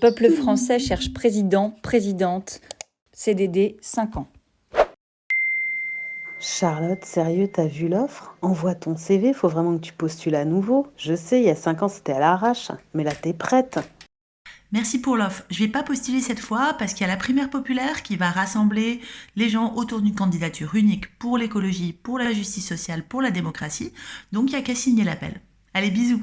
Peuple français cherche président, présidente. CDD 5 ans. Charlotte, sérieux, t'as vu l'offre? Envoie ton CV, faut vraiment que tu postules à nouveau. Je sais, il y a 5 ans c'était à l'arrache, mais là t'es prête. Merci pour l'offre. Je vais pas postuler cette fois parce qu'il y a la primaire populaire qui va rassembler les gens autour d'une candidature unique pour l'écologie, pour la justice sociale, pour la démocratie. Donc il n'y a qu'à signer l'appel. Allez, bisous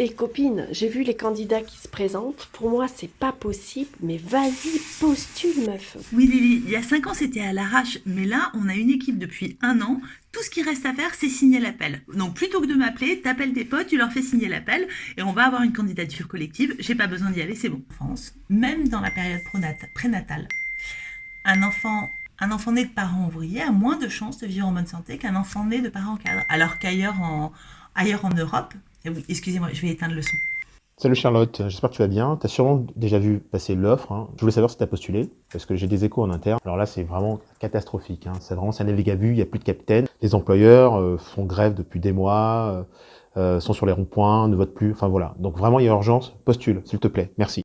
et copine, j'ai vu les candidats qui se présentent. Pour moi, c'est pas possible, mais vas-y, postule, meuf. Oui, Lily, il y a 5 ans, c'était à l'arrache, mais là, on a une équipe depuis un an. Tout ce qui reste à faire, c'est signer l'appel. Donc, plutôt que de m'appeler, t'appelles tes potes, tu leur fais signer l'appel, et on va avoir une candidature collective. J'ai pas besoin d'y aller, c'est bon. France, même dans la période prénatale, un enfant un enfant né de parents ouvriers a moins de chances de vivre en bonne santé qu'un enfant né de parents cadres. Alors qu'ailleurs en, ailleurs en Europe, excusez-moi, je vais éteindre le son. Salut Charlotte, j'espère que tu vas bien. Tu as sûrement déjà vu passer l'offre. Hein. Je voulais savoir si tu as postulé, parce que j'ai des échos en interne. Alors là, c'est vraiment catastrophique. Hein. C'est vraiment, navigue à vue, il n'y a plus de capitaine. Les employeurs euh, font grève depuis des mois, euh, euh, sont sur les ronds-points, ne votent plus. Enfin voilà. Donc vraiment, il y a urgence. Postule, s'il te plaît. Merci.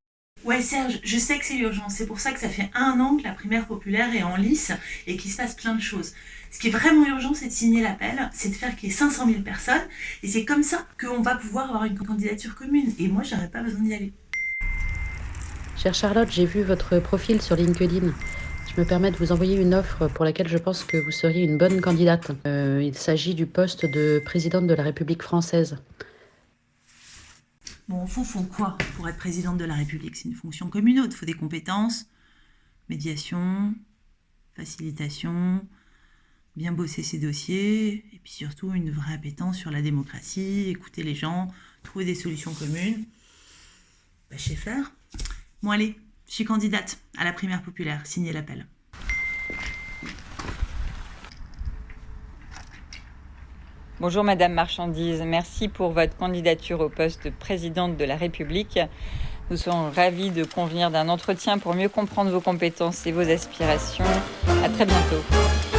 Je sais que c'est urgent, c'est pour ça que ça fait un an que la primaire populaire est en lice et qu'il se passe plein de choses. Ce qui est vraiment urgent, c'est de signer l'appel, c'est de faire qu'il y ait 500 000 personnes, et c'est comme ça qu'on va pouvoir avoir une candidature commune. Et moi, j'aurais pas besoin d'y aller. Chère Charlotte, j'ai vu votre profil sur LinkedIn. Je me permets de vous envoyer une offre pour laquelle je pense que vous seriez une bonne candidate. Euh, il s'agit du poste de présidente de la République française. Bon, au fond, faut quoi pour être présidente de la République C'est une fonction comme une autre. Il faut des compétences, médiation, facilitation, bien bosser ses dossiers, et puis surtout une vraie appétence sur la démocratie, écouter les gens, trouver des solutions communes. Bah, je sais faire. Bon, allez, je suis candidate à la primaire populaire. Signez l'appel. Bonjour Madame Marchandise, merci pour votre candidature au poste de présidente de la République. Nous sommes ravis de convenir d'un entretien pour mieux comprendre vos compétences et vos aspirations. À très bientôt.